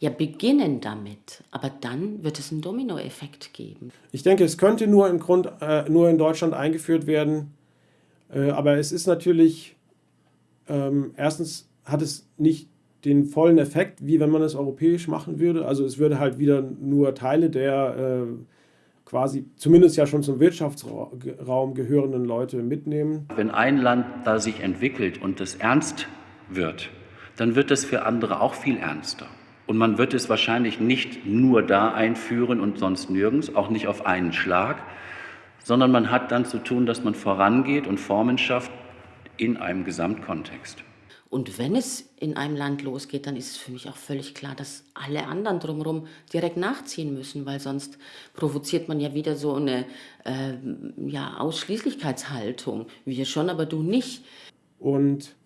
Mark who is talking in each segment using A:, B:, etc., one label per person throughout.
A: Ja, beginnen damit, aber dann wird es einen Dominoeffekt geben.
B: Ich denke, es könnte nur, im Grund, äh, nur in Deutschland eingeführt werden, äh, aber es ist natürlich, ähm, erstens hat es nicht den vollen Effekt, wie wenn man es europäisch machen würde. Also es würde halt wieder nur Teile der äh, quasi zumindest ja schon zum Wirtschaftsraum gehörenden Leute mitnehmen.
C: Wenn ein Land da sich entwickelt und es ernst wird, dann wird es für andere auch viel ernster. Und man wird es wahrscheinlich nicht nur da einführen und sonst nirgends, auch nicht auf einen Schlag, sondern man hat dann zu tun, dass man vorangeht und Formen schafft in einem Gesamtkontext.
A: Und wenn es in einem Land losgeht, dann ist es für mich auch völlig klar, dass alle anderen drumherum direkt nachziehen müssen, weil sonst provoziert man ja wieder so eine äh, ja, Ausschließlichkeitshaltung. Wir schon, aber du nicht.
B: Und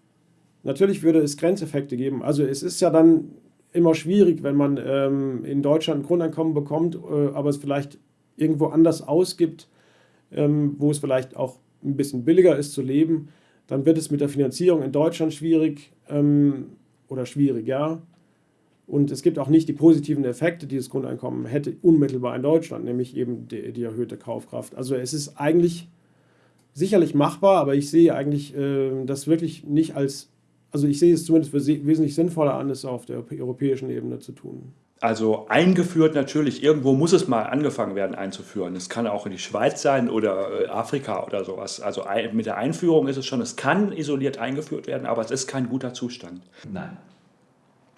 B: natürlich würde es Grenzeffekte geben. Also es ist ja dann immer schwierig, wenn man ähm, in Deutschland ein Grundeinkommen bekommt, äh, aber es vielleicht irgendwo anders ausgibt, ähm, wo es vielleicht auch ein bisschen billiger ist zu leben, dann wird es mit der Finanzierung in Deutschland schwierig ähm, oder schwieriger. Und es gibt auch nicht die positiven Effekte, die das Grundeinkommen hätte, unmittelbar in Deutschland, nämlich eben die, die erhöhte Kaufkraft. Also es ist eigentlich sicherlich machbar, aber ich sehe eigentlich äh, das wirklich nicht als also ich sehe es zumindest für wesentlich sinnvoller an, es auf der europäischen Ebene zu tun.
D: Also eingeführt natürlich, irgendwo muss es mal angefangen werden einzuführen. Es kann auch in die Schweiz sein oder äh, Afrika oder sowas. Also mit der Einführung ist es schon, es kann isoliert eingeführt werden, aber es ist kein guter Zustand.
E: Nein.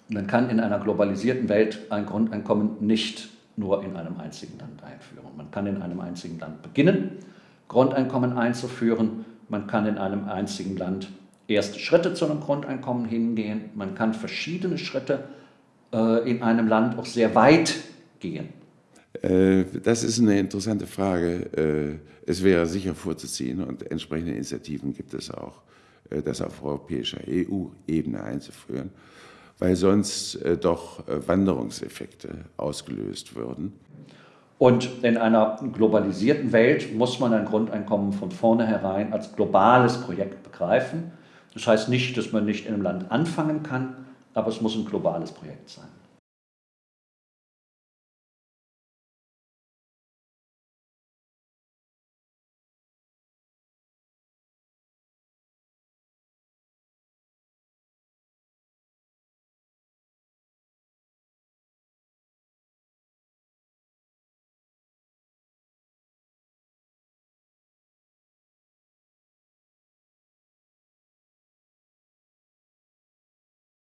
E: Man kann in einer globalisierten Welt ein Grundeinkommen nicht nur in einem einzigen Land einführen. Man kann in einem einzigen Land beginnen, Grundeinkommen einzuführen. Man kann in einem einzigen Land erste Schritte zu einem Grundeinkommen hingehen. Man kann verschiedene Schritte äh, in einem Land auch sehr weit gehen.
F: Äh, das ist eine interessante Frage. Äh, es wäre sicher vorzuziehen und entsprechende Initiativen gibt es auch, äh, das auf europäischer EU-Ebene einzuführen, weil sonst doch Wanderungseffekte ausgelöst würden.
E: Und in einer globalisierten Welt muss man ein Grundeinkommen von vornherein als globales Projekt begreifen. Das heißt nicht, dass man nicht in einem Land anfangen kann, aber es muss ein globales Projekt sein.